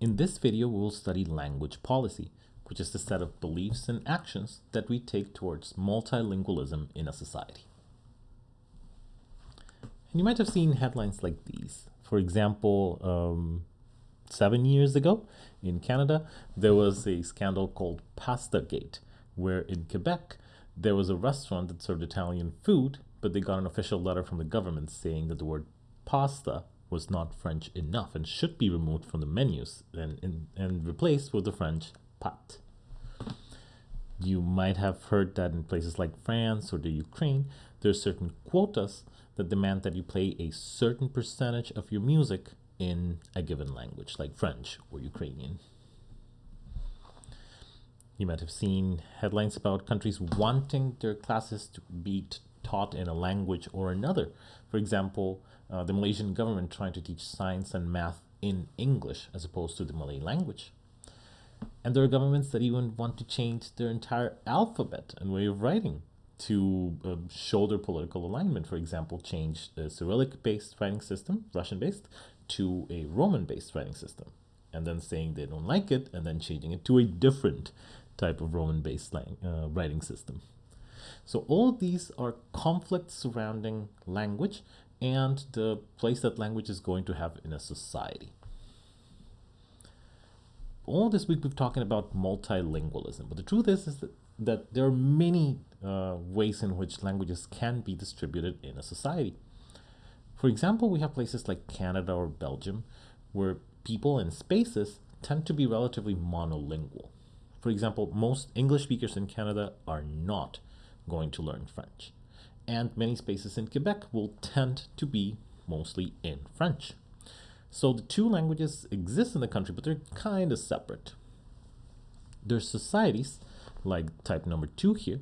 In this video, we will study language policy, which is the set of beliefs and actions that we take towards multilingualism in a society. And you might have seen headlines like these. For example, um, seven years ago in Canada, there was a scandal called Pasta Gate, where in Quebec, there was a restaurant that served Italian food, but they got an official letter from the government saying that the word pasta was not French enough and should be removed from the menus and, and, and replaced with the French pat. You might have heard that in places like France or the Ukraine, there are certain quotas that demand that you play a certain percentage of your music in a given language, like French or Ukrainian. You might have seen headlines about countries wanting their classes to be taught in a language or another. For example, uh, the Malaysian government trying to teach science and math in English as opposed to the Malay language. And there are governments that even want to change their entire alphabet and way of writing to uh, show their political alignment. For example, change the Cyrillic-based writing system, Russian-based, to a Roman-based writing system. And then saying they don't like it, and then changing it to a different type of Roman-based uh, writing system. So all these are conflicts surrounding language and the place that language is going to have in a society. All this week we've talking about multilingualism, but the truth is, is that, that there are many uh, ways in which languages can be distributed in a society. For example, we have places like Canada or Belgium where people and spaces tend to be relatively monolingual. For example, most English speakers in Canada are not going to learn French and many spaces in Quebec will tend to be mostly in French. So the two languages exist in the country, but they're kind of separate. There's societies, like type number two here,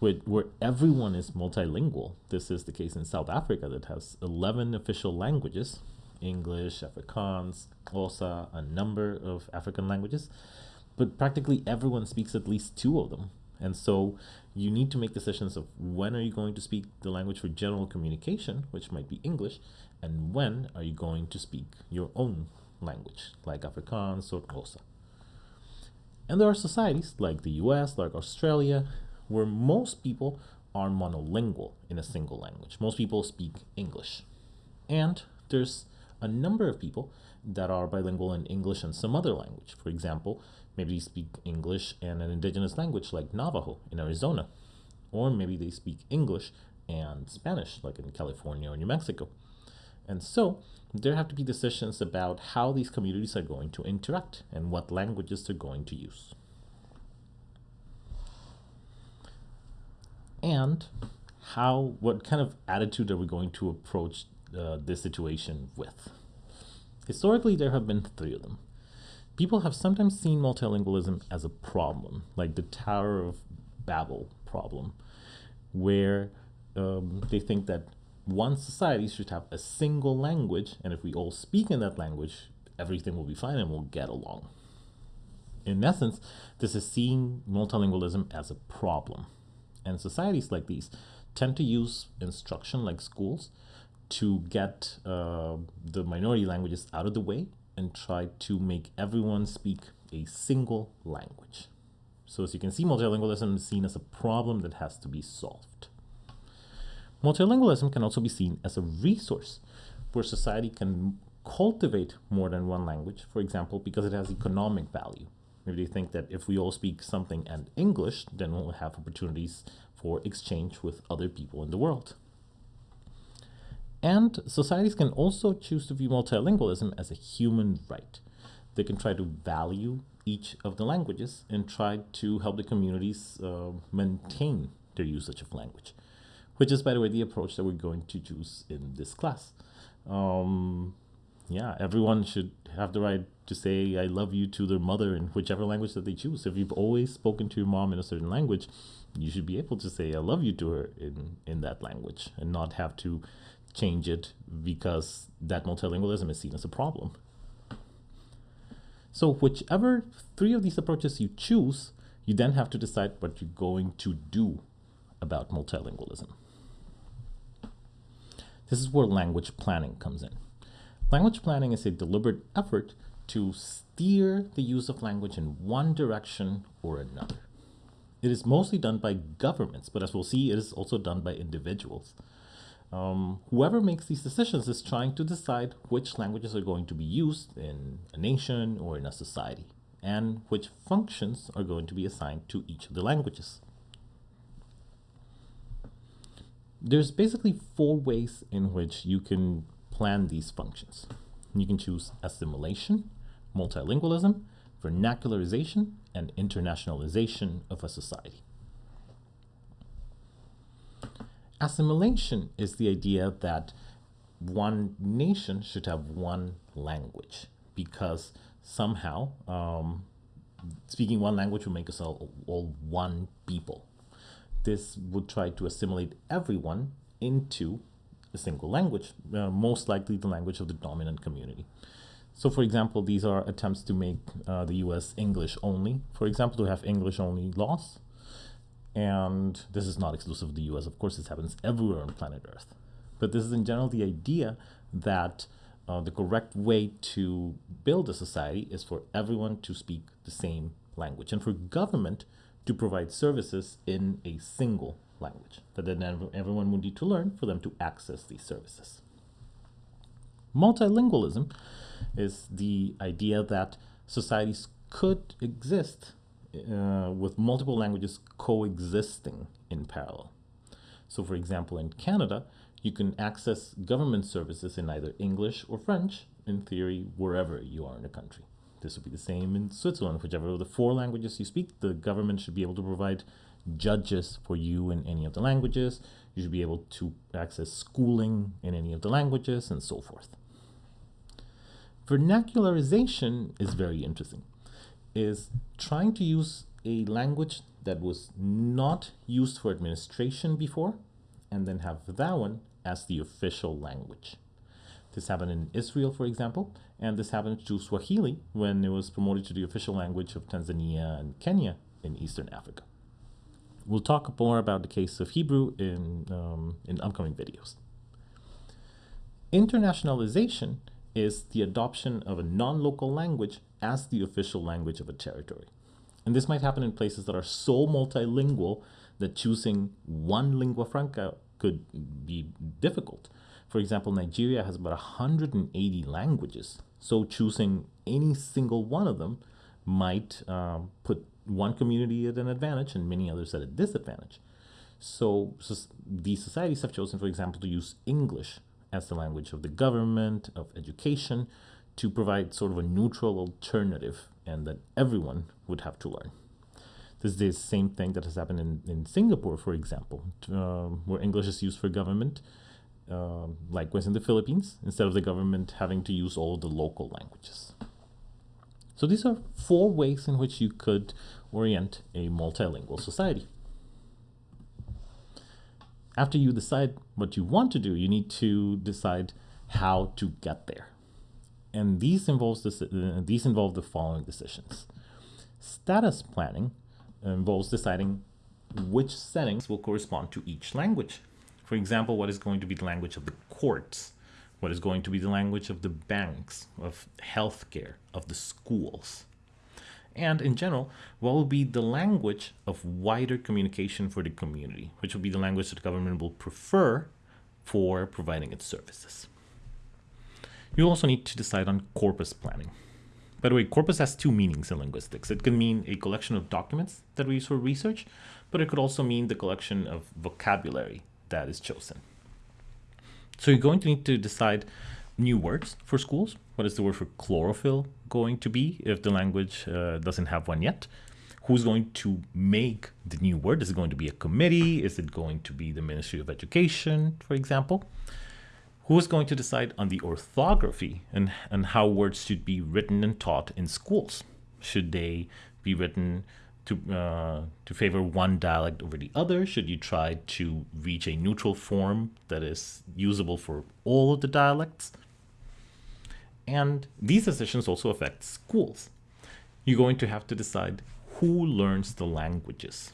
where, where everyone is multilingual. This is the case in South Africa that has 11 official languages, English, Afrikaans, Xhosa, a number of African languages, but practically everyone speaks at least two of them. And so you need to make decisions of when are you going to speak the language for general communication, which might be English, and when are you going to speak your own language, like Afrikaans or Xhosa. And there are societies like the US, like Australia, where most people are monolingual in a single language. Most people speak English. And there's a number of people that are bilingual in English and some other language. For example, maybe they speak English and an indigenous language like Navajo in Arizona. Or maybe they speak English and Spanish like in California or New Mexico. And so there have to be decisions about how these communities are going to interact and what languages they're going to use. And how, what kind of attitude are we going to approach uh, this situation with? Historically, there have been three of them. People have sometimes seen multilingualism as a problem, like the Tower of Babel problem, where um, they think that one society should have a single language, and if we all speak in that language, everything will be fine and we'll get along. In essence, this is seeing multilingualism as a problem. And societies like these tend to use instruction like schools to get uh, the minority languages out of the way and try to make everyone speak a single language. So as you can see, multilingualism is seen as a problem that has to be solved. Multilingualism can also be seen as a resource where society can cultivate more than one language, for example, because it has economic value. Maybe they think that if we all speak something and English, then we'll have opportunities for exchange with other people in the world. And societies can also choose to view multilingualism as a human right. They can try to value each of the languages and try to help the communities uh, maintain their usage of language, which is, by the way, the approach that we're going to choose in this class. Um, yeah, everyone should have the right to say I love you to their mother in whichever language that they choose. If you've always spoken to your mom in a certain language, you should be able to say I love you to her in, in that language and not have to change it because that multilingualism is seen as a problem. So whichever three of these approaches you choose, you then have to decide what you're going to do about multilingualism. This is where language planning comes in. Language planning is a deliberate effort to steer the use of language in one direction or another. It is mostly done by governments, but as we'll see, it is also done by individuals. Um, whoever makes these decisions is trying to decide which languages are going to be used in a nation or in a society, and which functions are going to be assigned to each of the languages. There's basically four ways in which you can plan these functions. You can choose assimilation, multilingualism, vernacularization, and internationalization of a society. Assimilation is the idea that one nation should have one language because somehow um, speaking one language will make us all, all one people. This would try to assimilate everyone into a single language, uh, most likely the language of the dominant community. So for example, these are attempts to make uh, the US English only. For example, to have English only laws. And this is not exclusive to the US. Of course, this happens everywhere on planet Earth. But this is in general the idea that uh, the correct way to build a society is for everyone to speak the same language and for government to provide services in a single language that then everyone would need to learn for them to access these services. Multilingualism is the idea that societies could exist uh, with multiple languages coexisting in parallel. So for example, in Canada, you can access government services in either English or French, in theory, wherever you are in the country. This would be the same in Switzerland. Whichever of the four languages you speak, the government should be able to provide judges for you in any of the languages. You should be able to access schooling in any of the languages and so forth. Vernacularization is very interesting, is trying to use a language that was not used for administration before and then have that one as the official language. This happened in Israel, for example, and this happened to Swahili when it was promoted to the official language of Tanzania and Kenya in Eastern Africa. We'll talk more about the case of Hebrew in, um, in upcoming videos. Internationalization is the adoption of a non-local language as the official language of a territory. And this might happen in places that are so multilingual that choosing one lingua franca could be difficult. For example, Nigeria has about 180 languages, so choosing any single one of them might um, put one community at an advantage and many others at a disadvantage. So, so these societies have chosen, for example, to use English as the language of the government, of education, to provide sort of a neutral alternative and that everyone would have to learn. This is the same thing that has happened in, in Singapore, for example, uh, where English is used for government. Uh, likewise in the Philippines, instead of the government having to use all the local languages. So these are four ways in which you could orient a multilingual society. After you decide what you want to do, you need to decide how to get there. And these involves uh, these involve the following decisions. Status planning involves deciding which settings will correspond to each language. For example, what is going to be the language of the courts, what is going to be the language of the banks, of healthcare, of the schools. And in general, what will be the language of wider communication for the community, which will be the language that the government will prefer for providing its services. You also need to decide on corpus planning. By the way, corpus has two meanings in linguistics. It can mean a collection of documents that we use for research, but it could also mean the collection of vocabulary that is chosen. So you're going to need to decide new words for schools. What is the word for chlorophyll going to be if the language uh, doesn't have one yet? Who's going to make the new word? Is it going to be a committee? Is it going to be the Ministry of Education, for example? Who is going to decide on the orthography and, and how words should be written and taught in schools? Should they be written to uh, to favor one dialect over the other? Should you try to reach a neutral form that is usable for all of the dialects? And these decisions also affect schools. You're going to have to decide who learns the languages.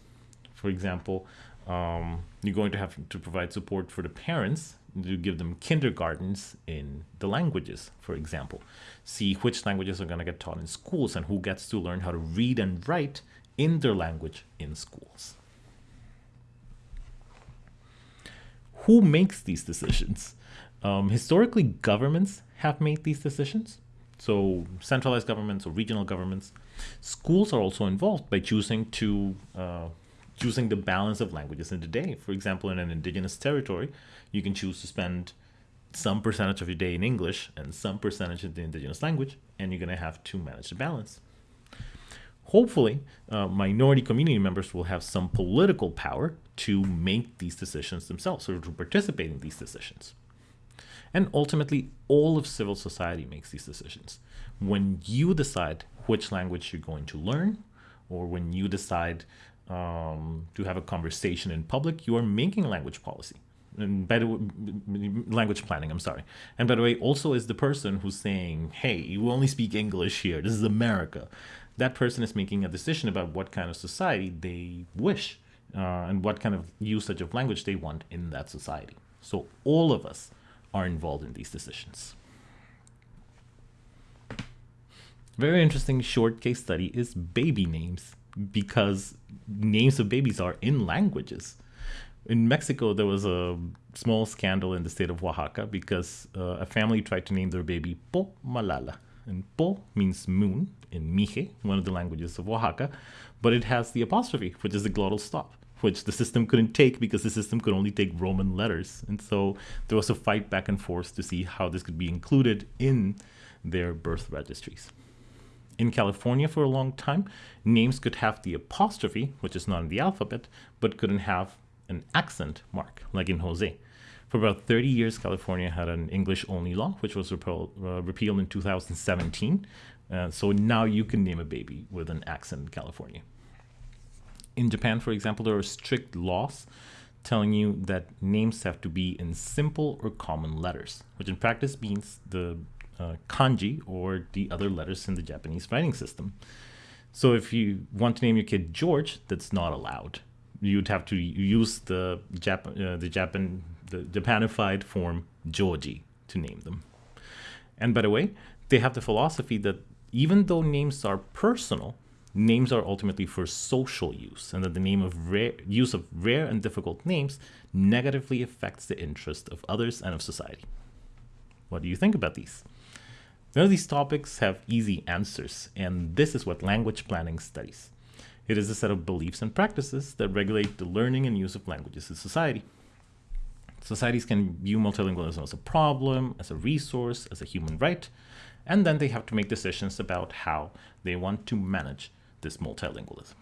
For example, um, you're going to have to provide support for the parents to give them kindergartens in the languages, for example. See which languages are going to get taught in schools and who gets to learn how to read and write in their language in schools. Who makes these decisions? Um, historically, governments have made these decisions. So centralized governments or regional governments. Schools are also involved by choosing to uh, choosing the balance of languages in the day. For example, in an indigenous territory, you can choose to spend some percentage of your day in English and some percentage in the indigenous language, and you're going to have to manage the balance. Hopefully, uh, minority community members will have some political power to make these decisions themselves or to participate in these decisions. And ultimately, all of civil society makes these decisions. When you decide which language you're going to learn, or when you decide um, to have a conversation in public, you are making language policy. And by the way, language planning, I'm sorry. And by the way, also is the person who's saying, hey, you only speak English here. This is America. That person is making a decision about what kind of society they wish uh, and what kind of usage of language they want in that society. So all of us are involved in these decisions. Very interesting short case study is baby names because names of babies are in languages. In Mexico, there was a small scandal in the state of Oaxaca because uh, a family tried to name their baby Po Malala. And Po means moon in Mije, one of the languages of Oaxaca, but it has the apostrophe, which is the glottal stop, which the system couldn't take because the system could only take Roman letters. And so there was a fight back and forth to see how this could be included in their birth registries in California for a long time, names could have the apostrophe, which is not in the alphabet, but couldn't have an accent mark, like in Jose. For about 30 years, California had an English only law, which was uh, repealed in 2017. Uh, so now you can name a baby with an accent in California. In Japan, for example, there are strict laws telling you that names have to be in simple or common letters, which in practice means the uh, kanji or the other letters in the Japanese writing system. So if you want to name your kid George, that's not allowed. You'd have to use the Jap uh, the Japan the Japanified form Joji to name them. And by the way, they have the philosophy that even though names are personal, names are ultimately for social use, and that the name of rare, use of rare and difficult names negatively affects the interest of others and of society. What do you think about these? None of these topics have easy answers, and this is what language planning studies. It is a set of beliefs and practices that regulate the learning and use of languages in society. Societies can view multilingualism as a problem, as a resource, as a human right, and then they have to make decisions about how they want to manage this multilingualism.